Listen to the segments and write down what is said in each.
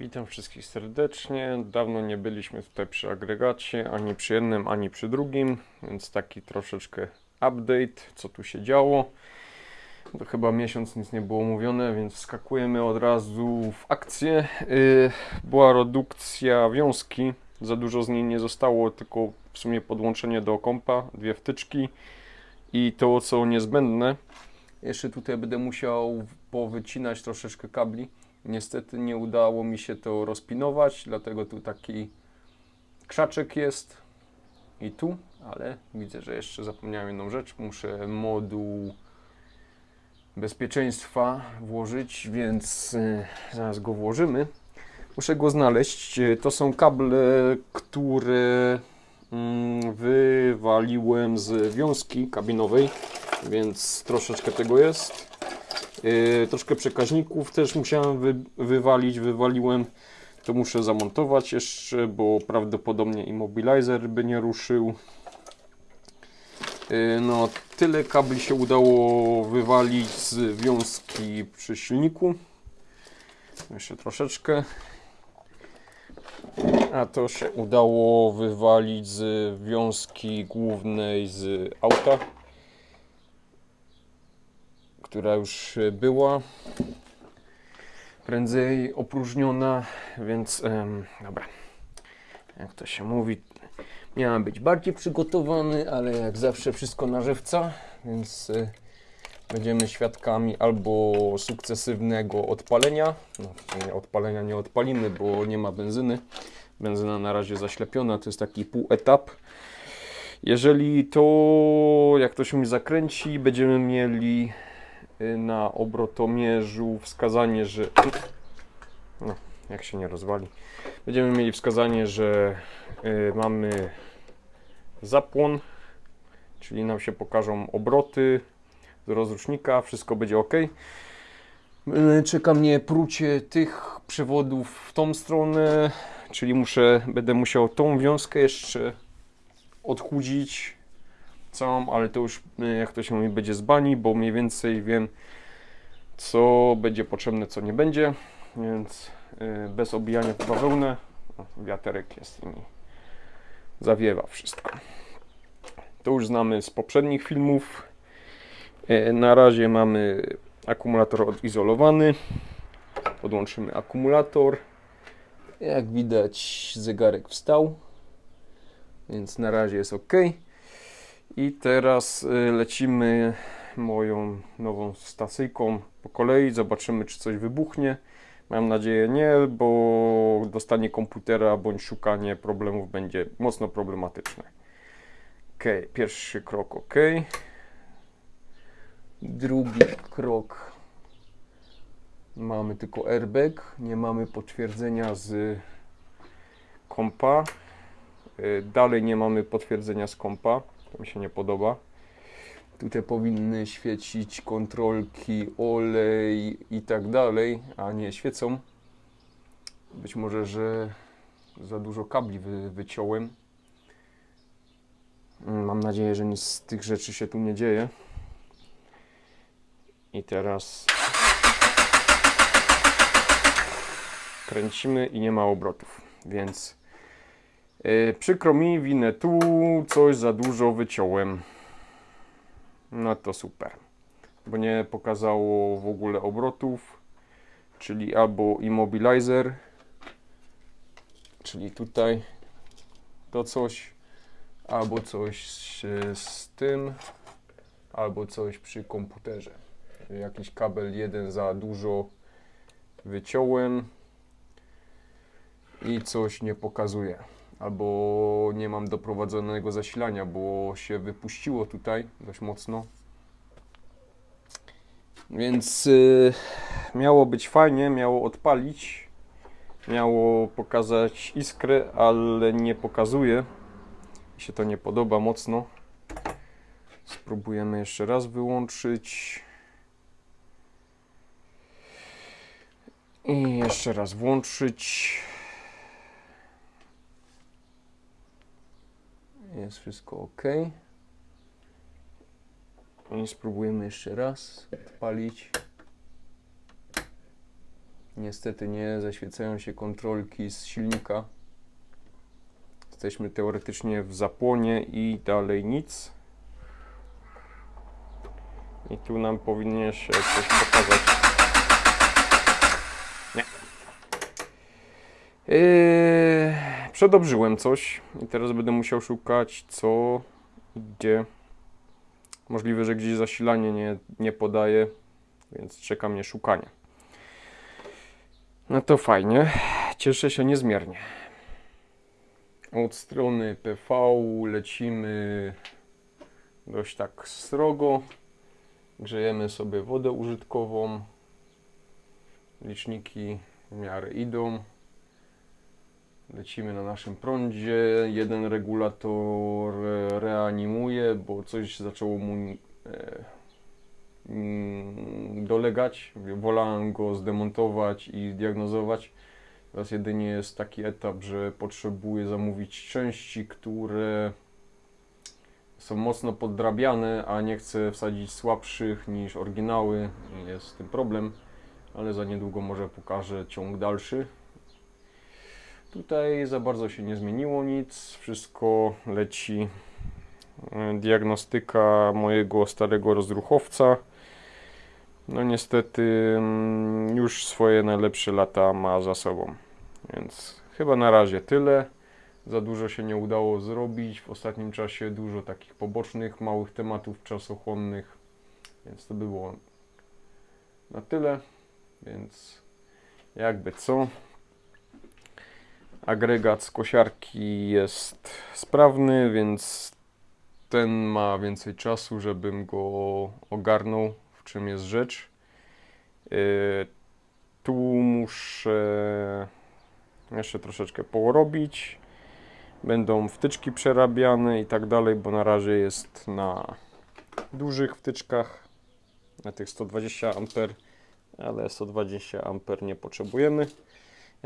Witam wszystkich serdecznie. Dawno nie byliśmy tutaj przy agregacie, ani przy jednym, ani przy drugim, więc taki troszeczkę update, co tu się działo. To chyba miesiąc nic nie było mówione, więc wskakujemy od razu w akcję. Yy, była redukcja wiązki, za dużo z niej nie zostało, tylko w sumie podłączenie do kompa, dwie wtyczki i to co niezbędne. Jeszcze tutaj będę musiał powycinać troszeczkę kabli. Niestety nie udało mi się to rozpinować, dlatego tu taki krzaczek jest i tu, ale widzę, że jeszcze zapomniałem jedną rzecz. Muszę moduł bezpieczeństwa włożyć, więc y, zaraz go włożymy. Muszę go znaleźć. Y, To są kable, które mm, wywaliłem z wiązki kabinowej, więc troszeczkę tego jest. Yy, troszkę przekaźników też musiałem wy, wywalić, wywaliłem. To muszę zamontować jeszcze, bo prawdopodobnie immobilizer by nie ruszył. Yy, no, tyle kabli się udało wywalić z wiązki przy silniku. Jeszcze troszeczkę. A to się udało wywalić z wiązki głównej z auta która już była prędzej opróżniona, więc em, dobra. Jak to się mówi, miałem być bardziej przygotowany, ale jak zawsze wszystko na żywca, więc y, będziemy świadkami albo sukcesywnego odpalenia. No, sumie odpalenia nie odpalimy, bo nie ma benzyny. Benzyna na razie zaślepiona, to jest taki półetap. Jeżeli to, jak to się mi zakręci, będziemy mieli na obrotomierzu wskazanie, że no, jak się nie rozwali, będziemy mieli wskazanie, że y, mamy zapłon, czyli nam się pokażą obroty z rozrusznika, wszystko będzie ok. Y, Czeka mnie prucie tych przewodów w tą stronę, czyli muszę, będę musiał tą wiązkę jeszcze odchudzić całą, ale to już y, jak to się mówi będzie z bani, bo mniej więcej wiem co będzie potrzebne, co nie będzie, więc y, bez obijania w bawełnę, wiaterek jest i zawiewa wszystko. To już znamy z poprzednich filmów. Y, Na razie mamy akumulator odizolowany. Podłączymy akumulator. Jak widać zegarek wstał, więc na razie jest ok. I teraz y, lecimy moją nową stacyjką po kolei. Zobaczymy, czy coś wybuchnie. Mam nadzieję nie, bo dostanie komputera bądź szukanie problemów będzie mocno problematyczne. Ok, pierwszy krok ok. Drugi krok mamy tylko airbag, nie mamy potwierdzenia z kompa. Y, Dalej nie mamy potwierdzenia z kompa. To mi się nie podoba. Tutaj powinny świecić kontrolki, olej i tak dalej, a nie świecą. Być może, że za dużo kabli wy, wyciąłem. Mm, Mam nadzieję, że nic z tych rzeczy się tu nie dzieje. I teraz kręcimy i nie ma obrotów, więc Yy, przykro mi, winę tu, coś za dużo wyciąłem. No to super. Bo nie pokazało w ogóle obrotów, czyli albo immobilizer, czyli tutaj to coś, albo coś z, z tym, albo coś przy komputerze. Jakiś kabel jeden za dużo wyciąłem i coś nie pokazuje albo nie mam doprowadzonego zasilania, bo się wypuściło tutaj dość mocno. Więc y, miało być fajnie, miało odpalić, miało pokazać iskrę, ale nie pokazuje. Mi się to nie podoba mocno. Spróbujemy jeszcze raz wyłączyć. I jeszcze raz włączyć. Jest wszystko ok. I spróbujemy jeszcze raz odpalić. Niestety nie zaświecają się kontrolki z silnika. Jesteśmy teoretycznie w zapłonie i dalej nic. I tu nam powinien się coś pokazać. Nie. Yy, przedobrzyłem coś i teraz będę musiał szukać co gdzie. Możliwe, że gdzieś zasilanie nie, nie podaje, więc czeka mnie szukanie. No to fajnie. Cieszę się niezmiernie. Od strony PV lecimy dość tak srogo. Grzejemy sobie wodę użytkową. Liczniki w miarę idą. Lecimy na naszym prądzie. Jeden regulator e, reanimuje, bo coś zaczęło mu e, mm, dolegać. Wolałem go zdemontować i diagnozować. Teraz jedynie jest taki etap, że potrzebuję zamówić części, które są mocno poddrabiane, a nie chcę wsadzić słabszych niż oryginały. Jest z tym problem, ale za niedługo może pokażę ciąg dalszy. Tutaj za bardzo się nie zmieniło nic, wszystko leci. E, Diagnostyka mojego starego rozruchowca. No niestety mm, już swoje najlepsze lata ma za sobą. Więc chyba na razie tyle. Za dużo się nie udało zrobić. W ostatnim czasie dużo takich pobocznych, małych tematów czasochłonnych. Więc to by było na tyle. Więc jakby co. Agregat z kosiarki jest sprawny, więc ten ma więcej czasu, żebym go ogarnął, w czym jest rzecz. Yy, tu muszę jeszcze troszeczkę porobić. Będą wtyczki przerabiane i tak dalej, bo na razie jest na dużych wtyczkach, na tych 120 A, ale 120 A nie potrzebujemy.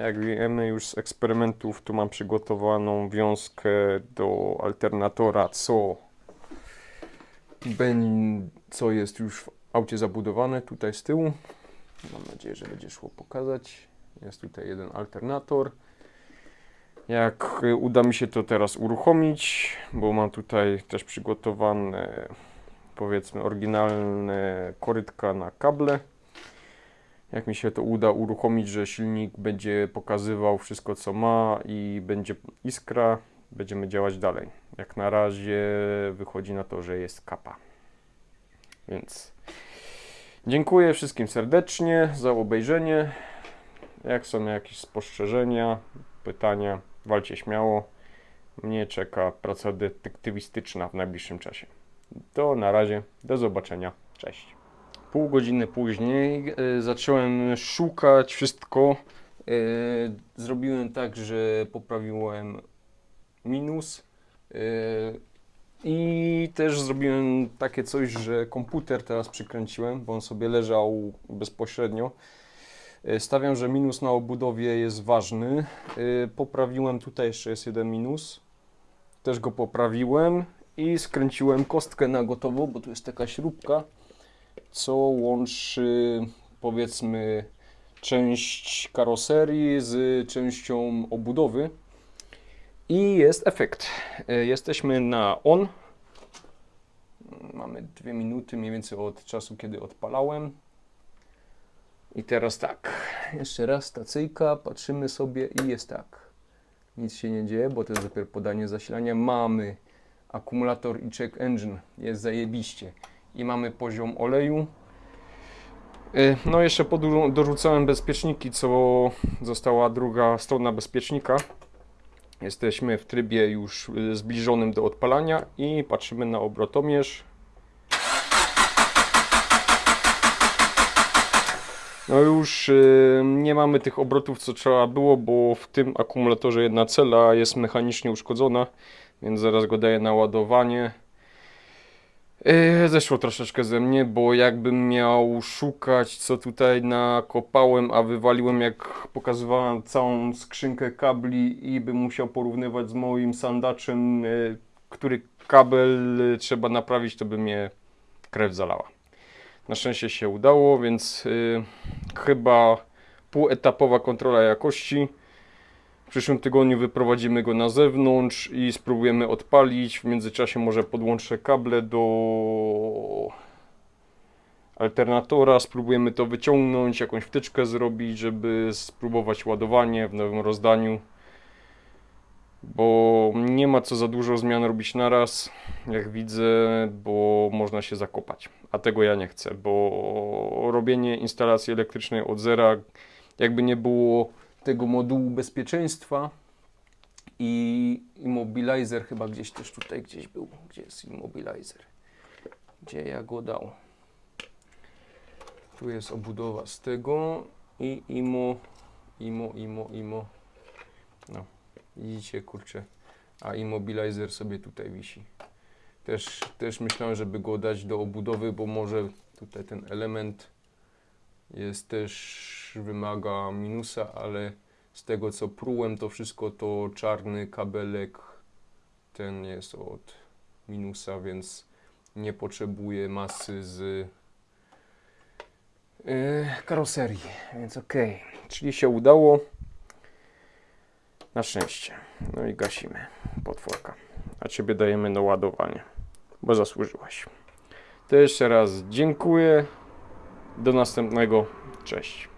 Jak wiemy już z eksperymentów, tu mam przygotowaną wiązkę do alternatora, co, co jest już w aucie zabudowane tutaj z tyłu. Mam nadzieję, że będzie szło pokazać. Jest tutaj jeden alternator. Jak uda mi się to teraz uruchomić, bo mam tutaj też przygotowane powiedzmy oryginalne korytka na kable. Jak mi się to uda uruchomić, że silnik będzie pokazywał wszystko co ma i będzie iskra, będziemy działać dalej. Jak na razie wychodzi na to, że jest kapa. Więc dziękuję wszystkim serdecznie za obejrzenie. Jak są jakieś spostrzeżenia, pytania, walcie śmiało. Mnie czeka praca detektywistyczna w najbliższym czasie. To na razie, do zobaczenia, cześć. Pół godziny później y, zacząłem szukać wszystko. Y, zrobiłem tak, że poprawiłem minus. Y, I też zrobiłem takie coś, że komputer teraz przykręciłem, bo on sobie leżał bezpośrednio. Stawiam, że minus na obudowie jest ważny. Poprawiłem, tutaj jeszcze jest jeden minus. Też go poprawiłem i skręciłem kostkę na gotowo, bo tu jest taka śrubka co łączy powiedzmy część karoserii z częścią obudowy i jest efekt. E, jesteśmy na on. Mamy dwie minuty mniej więcej od czasu, kiedy odpalałem. I teraz tak, jeszcze raz stacyjka, patrzymy sobie i jest tak. Nic się nie dzieje, bo to jest dopiero podanie zasilania. Mamy akumulator i check engine, jest zajebiście i mamy poziom oleju. Y, no jeszcze dorzucałem bezpieczniki, co została druga strona bezpiecznika. Jesteśmy w trybie już y, zbliżonym do odpalania i patrzymy na obrotomierz. No już y, nie mamy tych obrotów co trzeba było, bo w tym akumulatorze jedna cela jest mechanicznie uszkodzona, więc zaraz go daję na ładowanie. Yy, zeszło troszeczkę ze mnie, bo jakbym miał szukać, co tutaj nakopałem, a wywaliłem, jak pokazywałem całą skrzynkę kabli i bym musiał porównywać z moim sandaczem, yy, który kabel trzeba naprawić, to by mnie krew zalała. Na szczęście się udało, więc chyba półetapowa kontrola jakości. W przyszłym tygodniu wyprowadzimy go na zewnątrz i spróbujemy odpalić. W międzyczasie może podłączę kable do alternatora, spróbujemy to wyciągnąć, jakąś wtyczkę zrobić, żeby spróbować ładowanie w nowym rozdaniu. Bo nie ma co za dużo zmian robić naraz, jak widzę, bo można się zakopać. A tego ja nie chcę, bo robienie instalacji elektrycznej od zera, jakby nie było tego modułu bezpieczeństwa i immobilizer chyba gdzieś też tutaj gdzieś był. Gdzie jest immobilizer? Gdzie ja go dał? Tu jest obudowa z tego i imo, imo, imo, imo. No, widzicie, kurczę. A immobilizer sobie tutaj wisi. Też, też myślałem, żeby go dać do obudowy, bo może tutaj ten element jest też wymaga minusa, ale z tego co prułem to wszystko to czarny kabelek ten jest od minusa, więc nie potrzebuje masy z yy, karoserii, więc okej. Czyli się udało. Na szczęście. No i gasimy potworka. A ciebie dajemy na ładowanie, bo zasłużyłaś. To jeszcze raz dziękuję. Do następnego. Cześć.